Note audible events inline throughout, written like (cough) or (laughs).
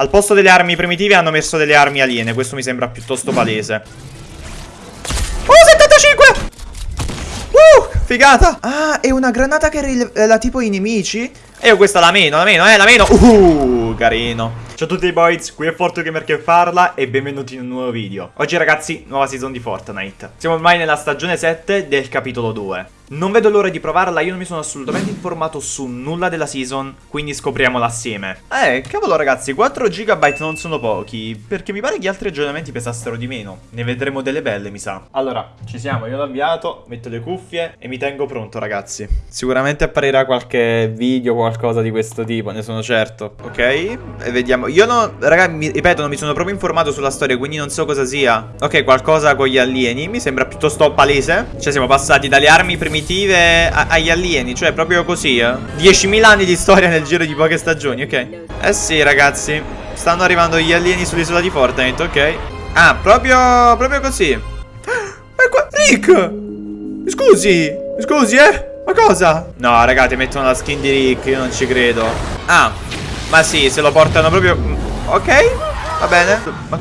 Al posto delle armi primitive hanno messo delle armi aliene. Questo mi sembra piuttosto palese. Oh, 75! Uh, figata! Ah, è una granata che rivela tipo i nemici? E io questa la meno, la meno, eh, la meno. Uh, carino. Ciao a tutti boys, qui è ForteGamer che parla e benvenuti in un nuovo video. Oggi ragazzi, nuova season di Fortnite. Siamo ormai nella stagione 7 del capitolo 2. Non vedo l'ora di provarla, io non mi sono assolutamente informato su nulla della season, quindi scopriamola assieme. Eh, cavolo ragazzi, 4 GB non sono pochi, perché mi pare che gli altri aggiornamenti pesassero di meno. Ne vedremo delle belle, mi sa. Allora, ci siamo, io l'ho avviato, metto le cuffie e mi tengo pronto ragazzi. Sicuramente apparirà qualche video, qualcosa di questo tipo, ne sono certo. Ok, e vediamo. Io non, ragazzi, mi, ripeto, non mi sono proprio informato sulla storia, quindi non so cosa sia. Ok, qualcosa con gli alieni, mi sembra piuttosto palese. Cioè siamo passati dalle armi primitive primitive agli alieni Cioè proprio così eh. 10.000 anni di storia nel giro di poche stagioni Ok? Eh sì ragazzi. Stanno arrivando gli alieni sull'isola di Fortnite Ok? Ah proprio Proprio così. (gasps) Ma qua Rick! Scusi Scusi eh? Ma cosa? No ragazzi mettono la skin di Rick Io non ci credo. Ah Ma sì se lo portano proprio Ok? Va bene. Ma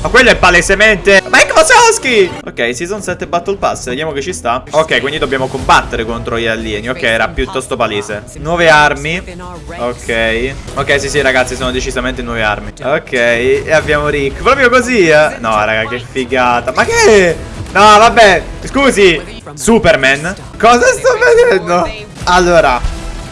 ma quello è palesemente Ma è Kozowski Ok season 7 battle pass Vediamo che ci sta. Ok quindi dobbiamo combattere contro gli alieni. Ok era piuttosto palese. Nuove armi. Ok. Ok sì sì ragazzi sono decisamente nuove armi. Ok e abbiamo Rick. Proprio così eh. No raga che figata. Ma che? No vabbè Scusi. Superman? Cosa sto vedendo? Allora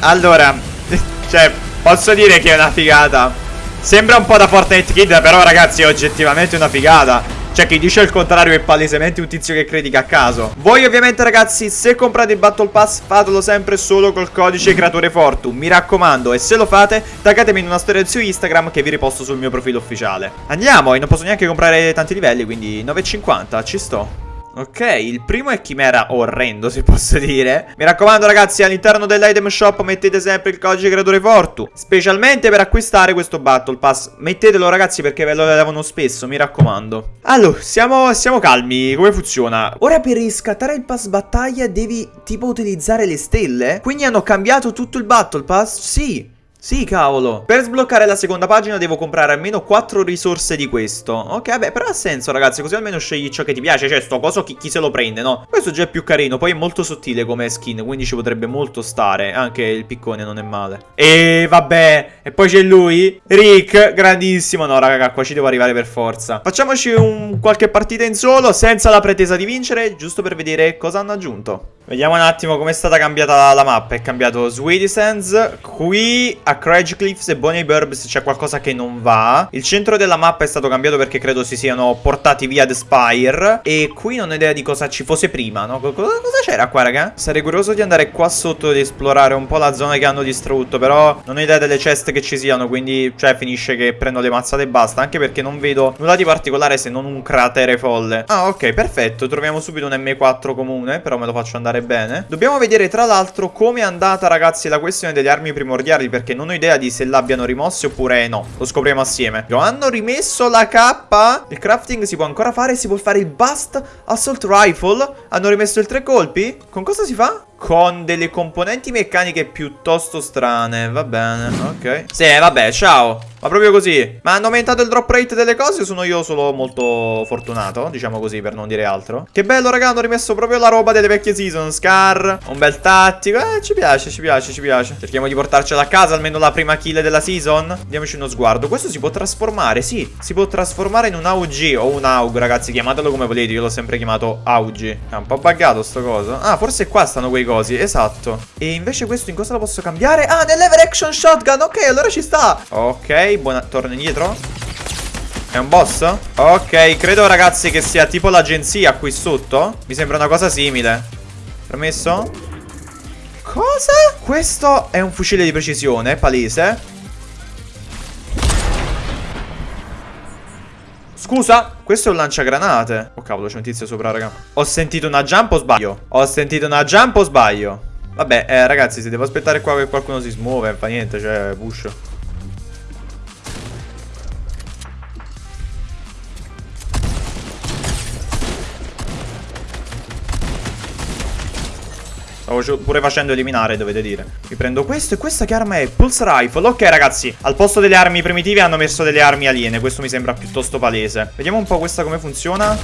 Allora (laughs) Cioè Posso dire che è una figata. Sembra un po' da Fortnite Kid Però ragazzi è oggettivamente una figata cioè chi dice il contrario è palesemente un tizio che critica a caso. Voi ovviamente ragazzi se comprate il Battle Pass fatelo sempre solo col codice creatore Fortune Mi raccomando e se lo fate taggatemi in una storia su Instagram che vi riposto sul mio profilo ufficiale. Andiamo e non posso neanche comprare tanti livelli quindi 9,50 ci sto Ok, il primo è chimera orrendo, se (laughs) posso dire. Mi raccomando, ragazzi, all'interno dell'item shop mettete sempre il codice creatore Fortu. Specialmente per acquistare questo Battle Pass. Mettetelo, ragazzi, perché ve lo levano spesso, mi raccomando. Allora, siamo, siamo calmi. Come funziona? Ora per riscattare il pass battaglia devi tipo utilizzare le stelle? Quindi hanno cambiato tutto il Battle Pass? Sì. Sì, cavolo. Per sbloccare la seconda pagina devo comprare almeno 4 risorse di questo. Ok, vabbè, però ha senso, ragazzi. Così almeno scegli ciò che ti piace. Cioè, sto coso chi, chi, se lo prende, no? Questo già è più carino. Poi è molto sottile come skin, quindi ci potrebbe molto stare. Anche il piccone non è male. E vabbè. E poi c'è lui. Rick, grandissimo. No, raga, qua ci devo arrivare per forza. Facciamoci un qualche partita in solo, senza la pretesa di vincere, giusto per vedere cosa hanno aggiunto. Vediamo un attimo come è stata cambiata la, la mappa. È cambiato Sweetie Sands. Qui a Craig Cliffs e Bonnie Burbs c'è qualcosa che non va. Il centro della mappa è stato cambiato perché credo si siano portati via The Spire. E qui non ho idea di cosa ci fosse prima, no? Cosa, cosa c'era qua, raga? Sarei curioso di andare qua sotto ed esplorare un po' la zona che hanno distrutto. Però non ho idea delle ceste che ci siano. Quindi, cioè, finisce che prendo le mazzate e basta. Anche perché non vedo nulla di particolare se non un cratere folle. Ah, ok, perfetto. Troviamo subito un M4 comune. Però me lo faccio andare bene. Dobbiamo vedere, tra l'altro, come è andata, ragazzi, la questione delle armi primordiali. Perché non ho idea di se l'abbiano rimosse oppure no. Lo scopriamo assieme. Hanno rimesso la K. Il crafting si può ancora fare. Si può fare il Bust Assault Rifle. Hanno rimesso il tre colpi. Con cosa si fa? Con delle componenti meccaniche piuttosto strane. Va bene, ok. Sì, vabbè, ciao. Ma proprio così. Ma hanno aumentato il drop rate delle cose sono io solo molto fortunato? Diciamo così, per non dire altro. Che bello, raga, hanno rimesso proprio la roba delle vecchie season. Scar, un bel tattico. Eh, ci piace, ci piace, ci piace. Cerchiamo di portarcela a casa, almeno la prima kill della season. Diamoci uno sguardo. Questo si può trasformare, sì. Si può trasformare in un AUG o un AUG, ragazzi. Chiamatelo come volete, io l'ho sempre chiamato AUG. È un po' buggato sto coso. Ah, forse qua stanno quei cosi, esatto. E invece questo in cosa lo posso cambiare? Ah, nell'ever action shotgun. Ok, allora ci sta. Ok, buona... Torno indietro È un boss? Ok, credo ragazzi che sia tipo l'agenzia qui sotto Mi sembra una cosa simile Permesso? Cosa? Questo è un fucile di precisione, palese Scusa, questo è un lanciagranate Oh cavolo, c'è un tizio sopra, raga Ho sentito una jump o sbaglio? Ho sentito una jump o sbaglio? Vabbè, eh, ragazzi, se devo aspettare qua che qualcuno si smuove, fa niente, cioè, push Stavo pure facendo eliminare, dovete dire. Mi prendo questo e questa che arma è? Pulse Rifle. Ok, ragazzi. Al posto delle armi primitive hanno messo delle armi aliene. Questo mi sembra piuttosto palese. Vediamo un po' questa come funziona.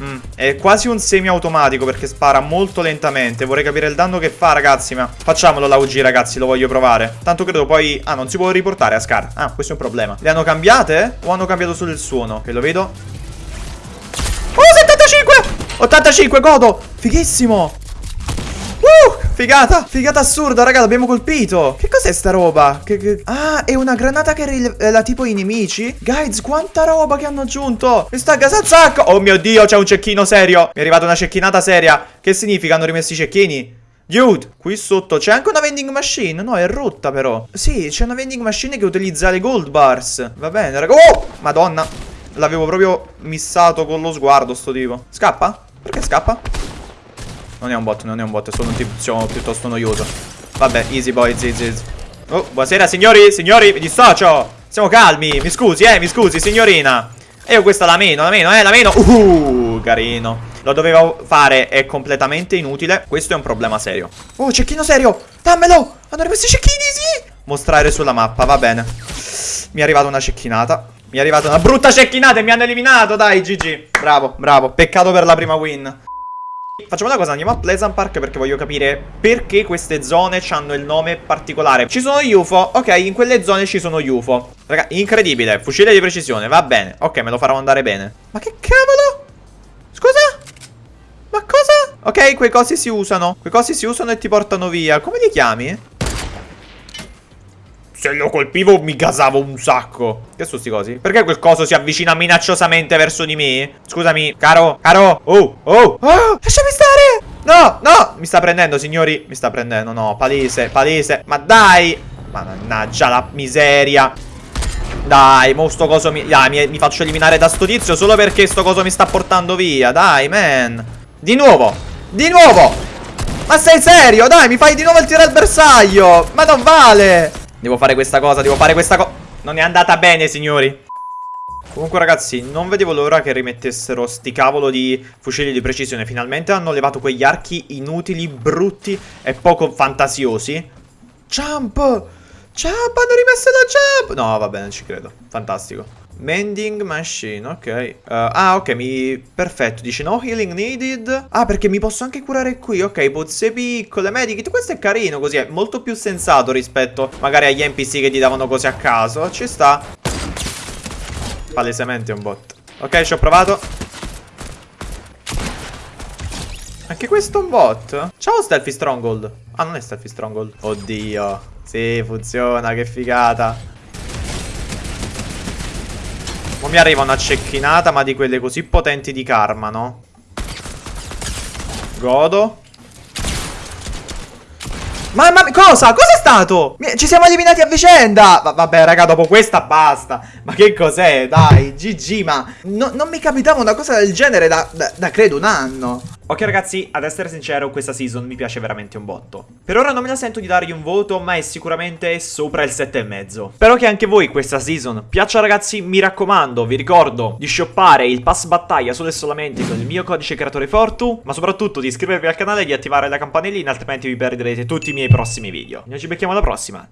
Mm, è quasi un semi-automatico perché spara molto lentamente. Vorrei capire il danno che fa, ragazzi. Ma facciamolo la UG, ragazzi. Lo voglio provare. Tanto credo poi... Ah, non si può riportare a Scar. Ah, questo è un problema. Le hanno cambiate? O hanno cambiato solo il suono? Che lo vedo. Oh, 75! 85, godo! Fighissimo! Figata, figata assurda, raga, l'abbiamo colpito. Che cos'è sta roba? Che, che... Ah, è una granata che rivela tipo i nemici? Guys, quanta roba che hanno aggiunto. Mi sta casa sacco Oh mio Dio, c'è un cecchino serio. Mi è arrivata una cecchinata seria. Che significa? Hanno rimesso i cecchini? Dude, qui sotto c'è anche una vending machine? No, è rotta però. Sì, c'è una vending machine che utilizza le gold bars. Va bene, raga. Oh, madonna. L'avevo proprio missato con lo sguardo sto tipo. Scappa? Perché scappa? Non è un bot, non è un bot, è solo un tizio piuttosto noioso. Vabbè, easy boy, easy, easy. Oh, buonasera signori, signori, mi dissocio. Siamo calmi, mi scusi, eh, mi scusi, signorina. E io questa la meno, la meno, eh, la meno. Uh, carino. Lo dovevo fare, è completamente inutile. Questo è un problema serio. Oh, cecchino serio, dammelo. Hanno rimesso i cecchini, sì. Mostrare sulla mappa, va bene. Mi è arrivata una cecchinata. Mi è arrivata una brutta cecchinata e mi hanno eliminato, dai, GG. Bravo, bravo. Peccato per la prima win. Facciamo una cosa, andiamo a Pleasant Park perché voglio capire perché queste zone hanno il nome particolare. Ci sono UFO, ok, in quelle zone ci sono UFO. Raga, incredibile, fucile di precisione, va bene. Ok, me lo farò andare bene. Ma che cavolo? Scusa? Ma cosa? Ok, quei cosi si usano. Quei cosi si usano e ti portano via. Come li chiami? Se lo colpivo mi gasavo un sacco. Che sono sti cosi? Perché quel coso si avvicina minacciosamente verso di me? Scusami, caro, caro. Oh, oh, oh Lasciami stare. No, no. Mi sta prendendo, signori. Mi sta prendendo, no, palese, palese. Ma dai. Mannaggia la miseria. Dai, mo sto coso mi, ah, mi, mi faccio eliminare da sto tizio Solo perché sto coso mi sta portando via. Dai, man. Di nuovo. Di nuovo. Ma sei serio? Dai, mi fai di nuovo il tiro al bersaglio. Ma non vale Devo fare questa cosa, devo fare questa cosa Non è andata bene, signori. Comunque ragazzi, non vedevo l'ora che rimettessero sti cavolo di fucili di precisione. Finalmente hanno levato quegli archi inutili, brutti e poco fantasiosi. Jump! Jump, hanno rimesso la jump! No, va bene, ci credo. Fantastico. Mending machine, ok. Uh, Ah, ok, mi... perfetto. Dice no healing needed? Ah, perché mi posso anche curare qui. Ok, pozze piccole, medikit Questo è carino così È molto più sensato rispetto magari agli NPC che ti davano cose a caso. Ci sta. Palesemente un bot. Ok, ci ho provato Anche questo è un bot Ciao Stealthy Stronghold Ah, non è Stealthy Stronghold Oddio Sì, funziona, che figata Mo mi arriva una cecchinata, ma di quelle così potenti di karma, no? Godo. Mamma mia, cosa? Cos'è stato? Ci siamo eliminati a vicenda Va Vabbè raga dopo questa basta Ma che cos'è? Dai GG ma no, Non mi capitava una cosa del genere da, da, da credo un anno Ok ragazzi, ad essere sincero, questa season mi piace veramente un botto. Per ora non me la sento di dargli un voto, ma è sicuramente sopra il 7,5. Spero che anche voi questa season piaccia ragazzi, mi raccomando, vi ricordo di shoppare il pass battaglia solo e solamente con il mio codice creatore Fortu, ma soprattutto di iscrivervi al canale e di attivare la campanellina, altrimenti vi perderete tutti i miei prossimi video. Noi ci becchiamo alla prossima,